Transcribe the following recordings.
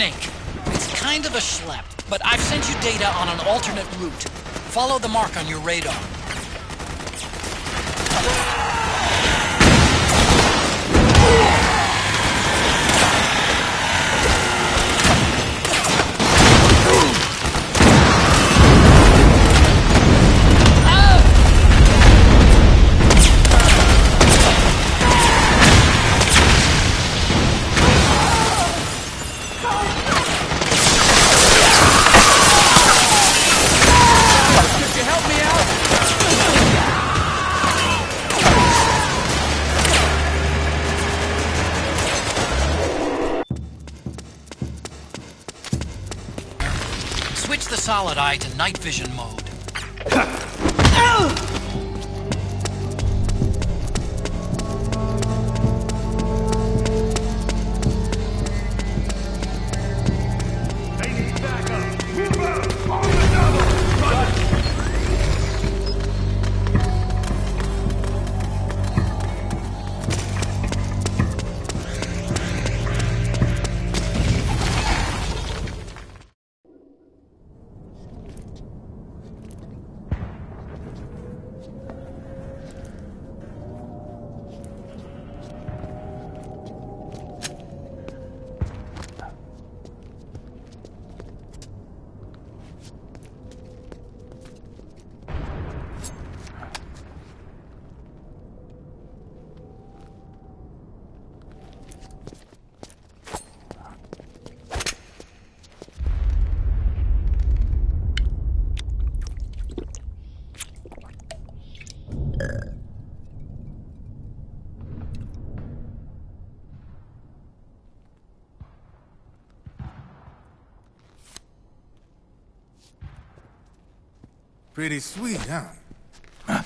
Snake. It's kind of a schlep, but I've sent you data on an alternate route. Follow the mark on your radar. Solid eye to night vision mode. Pretty sweet, huh? huh?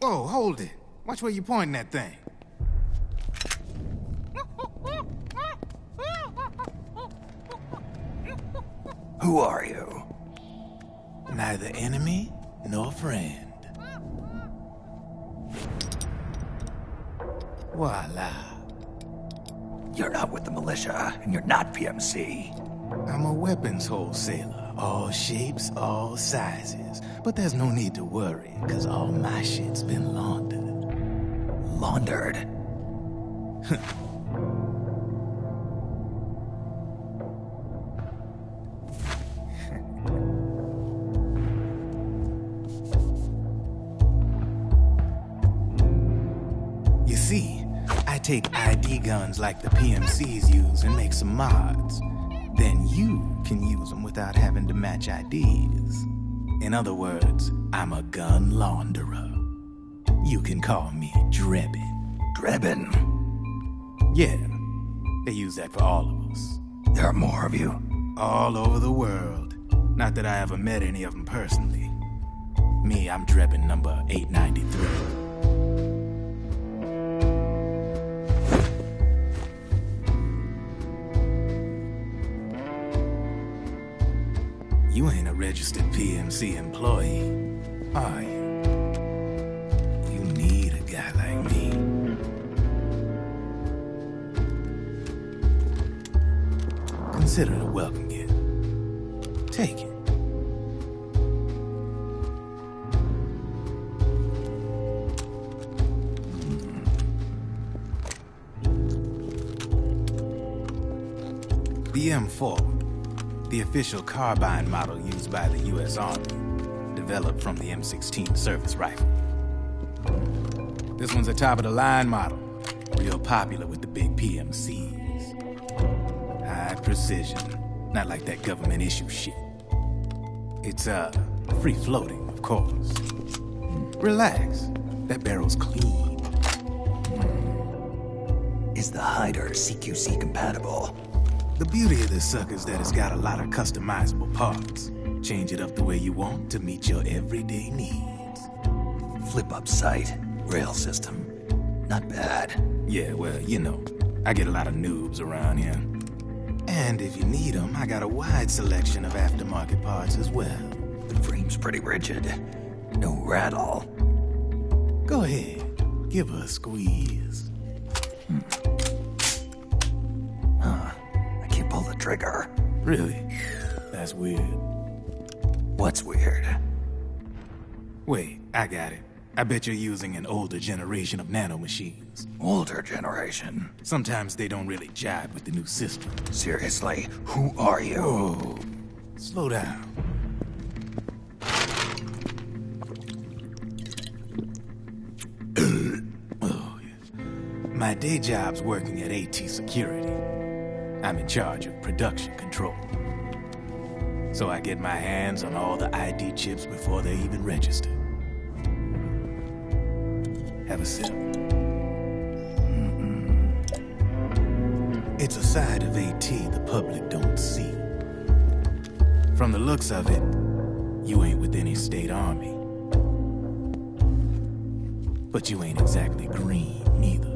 Whoa, hold it. Watch where you pointing that thing. Who are you? Neither enemy nor friend. Voila. You're not with the militia, and you're not PMC. I'm a weapons wholesaler. All shapes, all sizes. But there's no need to worry, because all my shit's been laundered. Laundered. You see, I take ID guns like the PMCs use and make some mods. Then you can use them without having to match IDs. In other words, I'm a gun launderer. You can call me Drebin. Drebin. Yeah, they use that for all of us. There are more of you. All over the world. Not that I ever met any of them personally. Me, I'm Drebin number 893. You ain't a registered PMC employee, are you? You need a guy like me. Consider it a welcome gift. Take it. The M4, the official carbine model used by the U.S. Army, developed from the M16 service rifle. This one's a top of the line model, real popular with the big PMCs. High precision, not like that government issue shit. It's, uh, free floating, of course. Relax, that barrel's clean. Is the hider CQC compatible? The beauty of this sucker is that it's got a lot of customizable parts. Change it up the way you want to meet your everyday needs. Flip up sight, rail system. Not bad. Yeah, well, you know, I get a lot of noobs around here. And if you need them, I got a wide selection of aftermarket parts as well. The frame's pretty rigid. No rattle. Go ahead, give her a squeeze. Hmm. Trigger. Really? That's weird. What's weird? Wait, I got it. I bet you're using an older generation of nanomachines. Older generation. Sometimes they don't really jive with the new system. Seriously, who are you? Whoa. Slow down. oh, yes. My day job's working at AT Security. I'm in charge of production control. So I get my hands on all the ID chips before they even register. Have a sip. It's a side of AT the public don't see. From the looks of it, you ain't with any state army. But you ain't exactly green, neither.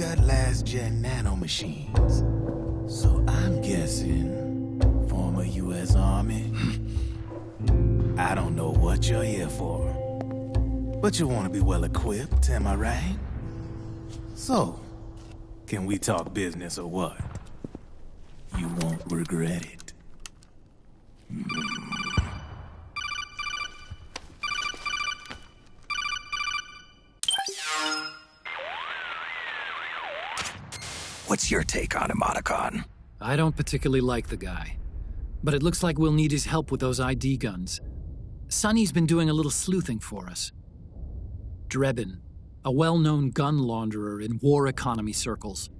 Got last-gen nanomachines. So I'm guessing former U.S. Army? I don't know what you're here for. But you want to be well equipped, am I right? So, can we talk business or what? You won't regret it. What's your take on him, Otacon? I don't particularly like the guy. But it looks like we'll need his help with those ID guns. Sunny's been doing a little sleuthing for us. Drebin, a well known gun launderer in war economy circles.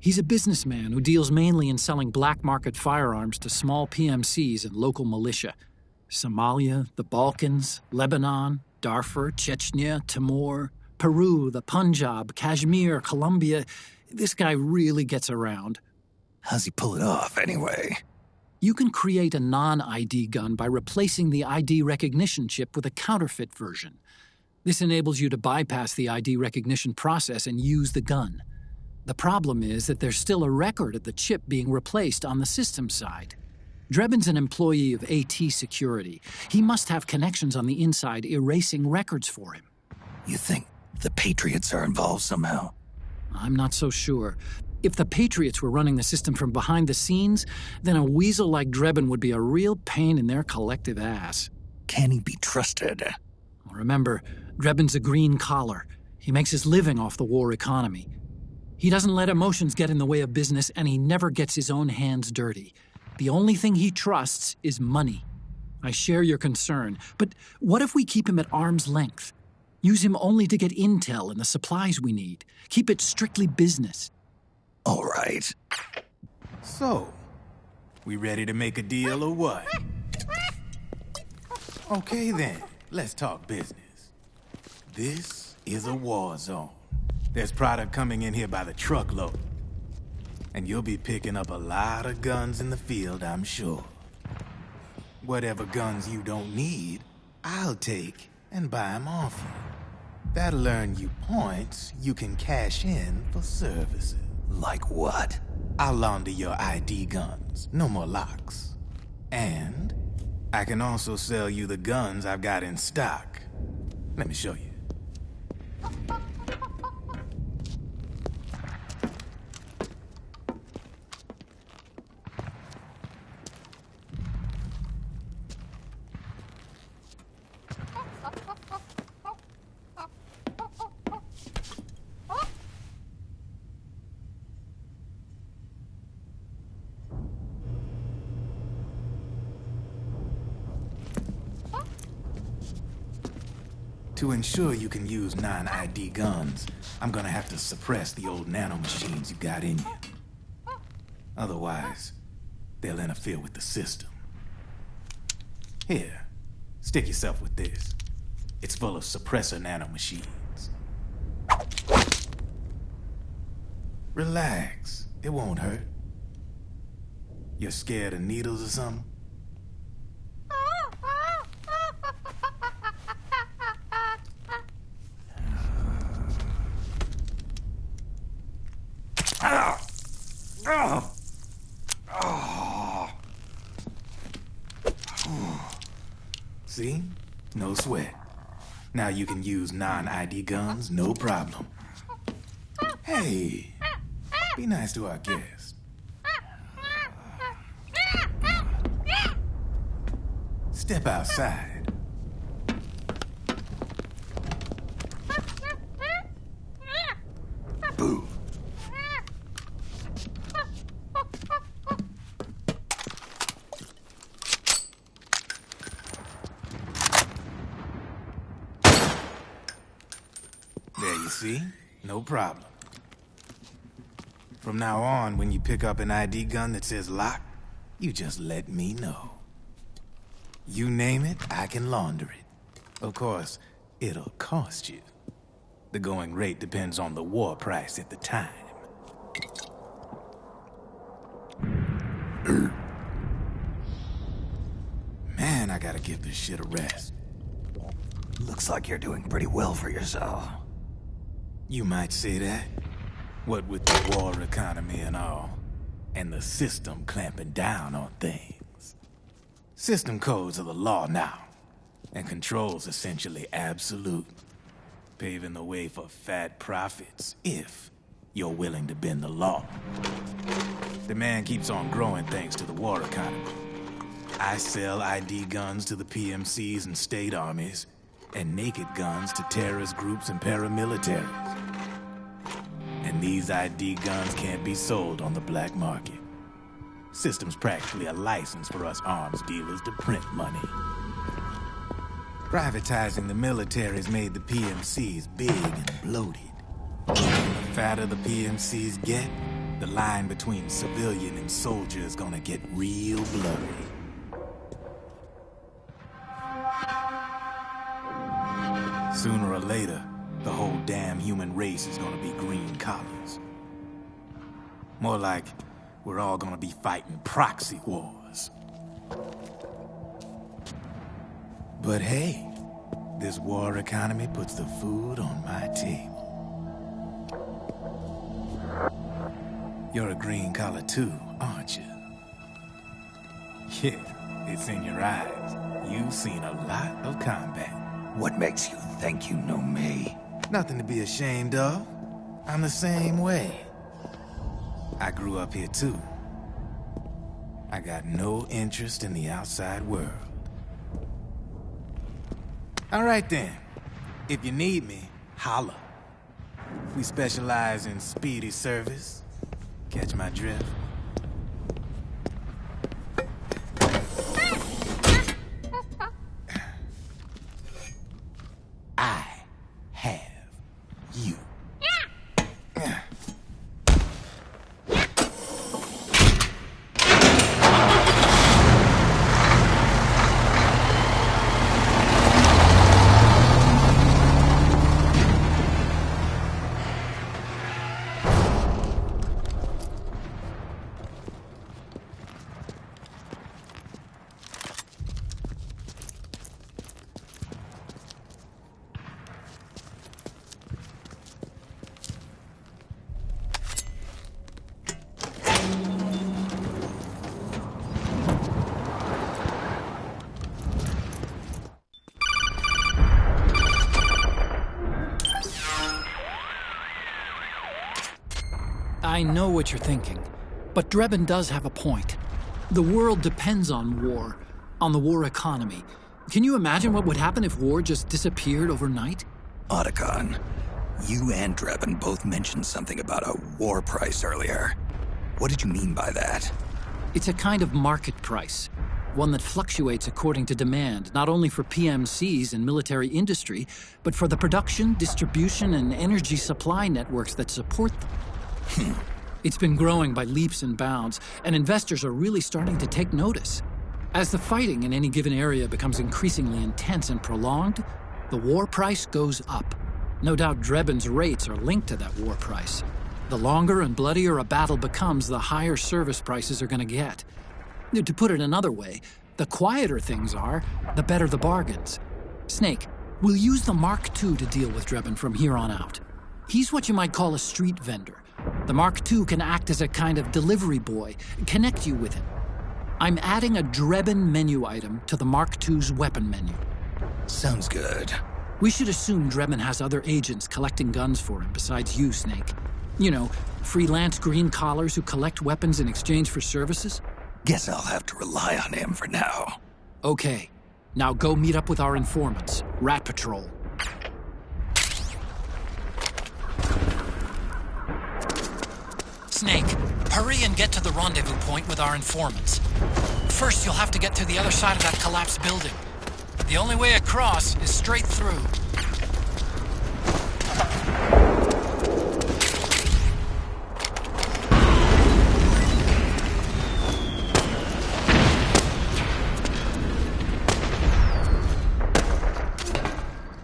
He's a businessman who deals mainly in selling black market firearms to small PMCs and local militia. Somalia, the Balkans, Lebanon, Darfur, Chechnya, Timor, Peru, the Punjab, Kashmir, Colombia. This guy really gets around. How's he pull it off, anyway? You can create a non ID gun by replacing the ID recognition chip with a counterfeit version. This enables you to bypass the ID recognition process and use the gun. The problem is that there's still a record of the chip being replaced on the system side. Drebin's an employee of AT Security. He must have connections on the inside erasing records for him. You think the Patriots are involved somehow? I'm not so sure. If the Patriots were running the system from behind the scenes, then a weasel like Drebin would be a real pain in their collective ass. Can he be trusted? Remember, Drebin's a green collar. He makes his living off the war economy. He doesn't let emotions get in the way of business, and he never gets his own hands dirty. The only thing he trusts is money. I share your concern, but what if we keep him at arm's length? Use him only to get intel and the supplies we need. Keep it strictly business. All right. So, we ready to make a deal or what? Okay then, let's talk business. This is a war zone. There's product coming in here by the truckload. And you'll be picking up a lot of guns in the field, I'm sure. Whatever guns you don't need, I'll take and buy them off you. That'll earn you points you can cash in for services. Like what? I'll launder your ID guns. No more locks. And I can also sell you the guns I've got in stock. Let me show you. To ensure you can use non-ID guns, I'm gonna have to suppress the old nanomachines you got in you. Otherwise, they'll interfere with the system. Here, stick yourself with this. It's full of suppressor nanomachines. Relax, it won't hurt. You're scared of needles or something? Now you can use non-ID guns, no problem. Hey, be nice to our guests. Step outside. Boo. See? No problem. From now on, when you pick up an ID gun that says lock, you just let me know. You name it, I can launder it. Of course, it'll cost you. The going rate depends on the war price at the time. Man, I gotta give this shit a rest. Looks like you're doing pretty well for yourself. You might say that. What with the war economy and all, and the system clamping down on things. System codes are the law now, and control's essentially absolute, paving the way for fat profits if you're willing to bend the law. Demand keeps on growing thanks to the war economy. I sell ID guns to the PMCs and state armies, and naked guns to terrorist groups and paramilitaries. And these ID guns can't be sold on the black market. System's practically a license for us arms dealers to print money. Privatizing the military's made the PMCs big and bloated. The fatter the PMCs get, the line between civilian and soldier is gonna get real blurry. Human race is gonna be green collars. More like we're all gonna be fighting proxy wars. But hey, this war economy puts the food on my table. You're a green collar too, aren't you? Yeah, it's in your eyes. You've seen a lot of combat. What makes you think you know me? Nothing to be ashamed of. I'm the same way. I grew up here too. I got no interest in the outside world. All right then. If you need me, holla. We specialize in speedy service. Catch my drift? I know what you're thinking, but Drebin does have a point. The world depends on war, on the war economy. Can you imagine what would happen if war just disappeared overnight? Otacon, you and Drebin both mentioned something about a war price earlier. What did you mean by that? It's a kind of market price, one that fluctuates according to demand, not only for PMCs and military industry, but for the production, distribution, and energy supply networks that support them. Hmm. it's been growing by leaps and bounds, and investors are really starting to take notice. As the fighting in any given area becomes increasingly intense and prolonged, the war price goes up. No doubt Drebin's rates are linked to that war price. The longer and bloodier a battle becomes, the higher service prices are going to get. To put it another way, the quieter things are, the better the bargains. Snake, we'll use the Mark II to deal with Drebin from here on out. He's what you might call a street vendor. The Mark II can act as a kind of delivery boy, connect you with him. I'm adding a Drebin menu item to the Mark II's weapon menu. Sounds good. We should assume Drebin has other agents collecting guns for him besides you, Snake. You know, freelance green collars who collect weapons in exchange for services? Guess I'll have to rely on him for now. Okay. Now go meet up with our informants, Rat Patrol. Snake, hurry and get to the rendezvous point with our informants. First, you'll have to get to the other side of that collapsed building. The only way across is straight through.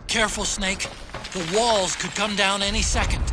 Careful, Snake. The walls could come down any second.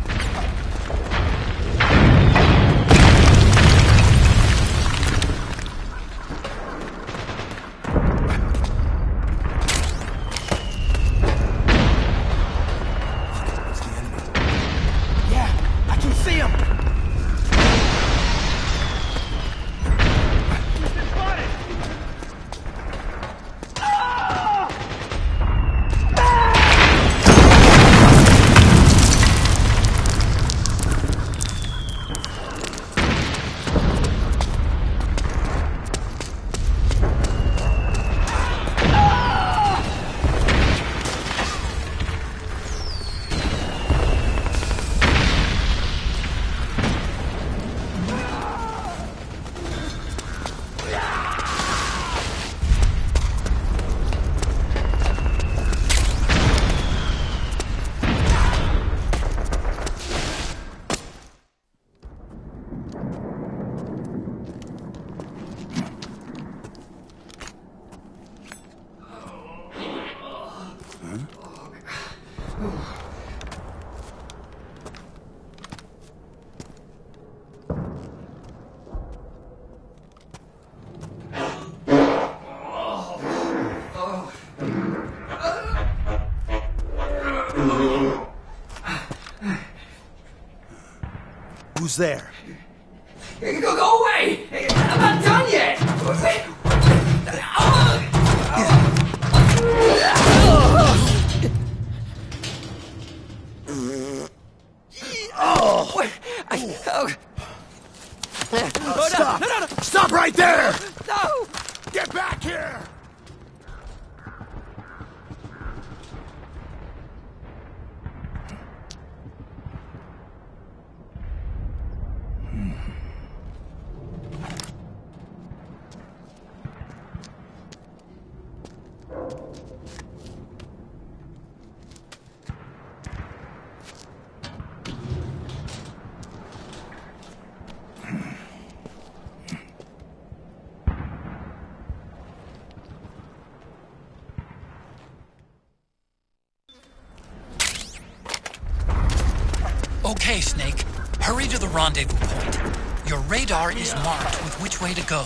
Who's there? Go, go away! I'm not done yet! Oh! I, oh, Stop! Stop right there! no! Get back here! Okay, Snake. Hurry to the rendezvous point. Your radar is marked with which way to go.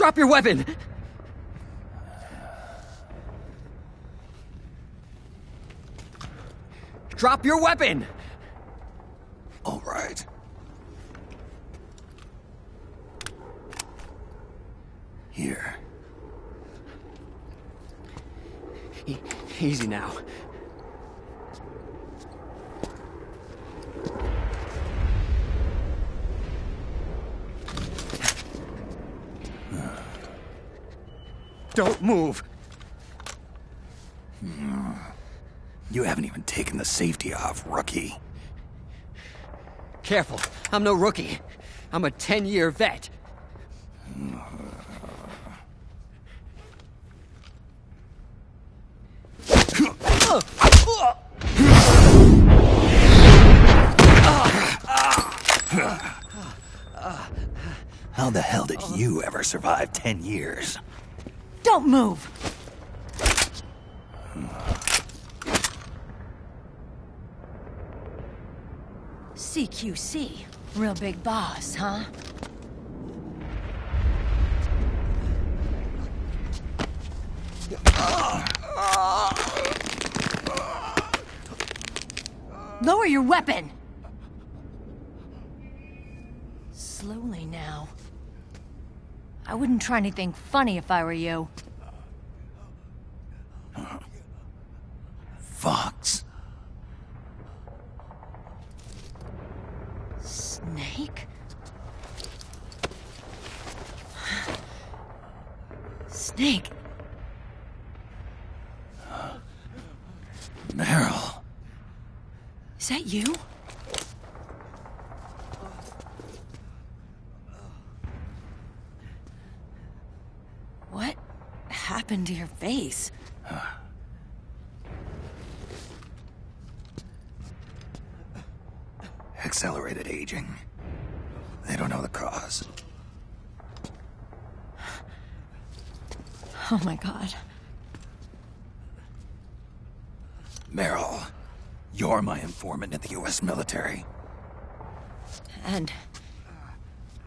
Drop your weapon! Drop your weapon! All right. Here. E- easy now. Don't move! You haven't even taken the safety off, rookie. Careful, I'm no rookie. I'm a 10 year vet. How the hell did you ever survive 10 years? Don't move! CQC. Real big boss, huh? Lower your weapon! Slowly now. I wouldn't try anything funny if I were you. Fox. Snake? Snake? Meryl. Is that you? What happened to your face? Accelerated aging. They don't know the cause. Oh my god. Meryl, you're my informant in the U.S. military. And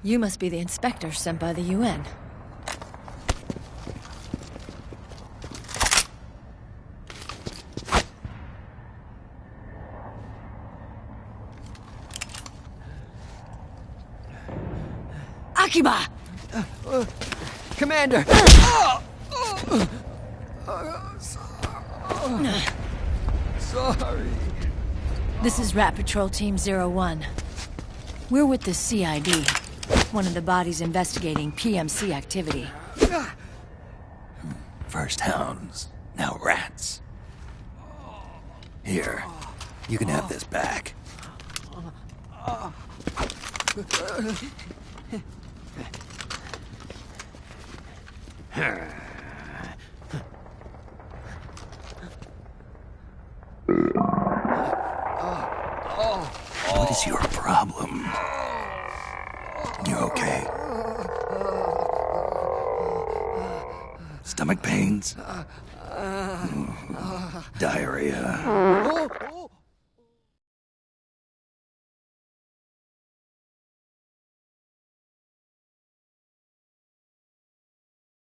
you must be the inspector sent by the UN. Akiba! Commander! Sorry. This is Rat Patrol Team Zero One. We're with the CID, one of the bodies investigating PMC activity. First hounds, now rats. Here, you can have this back. What is your problem? You okay? Stomach pains? Diarrhea?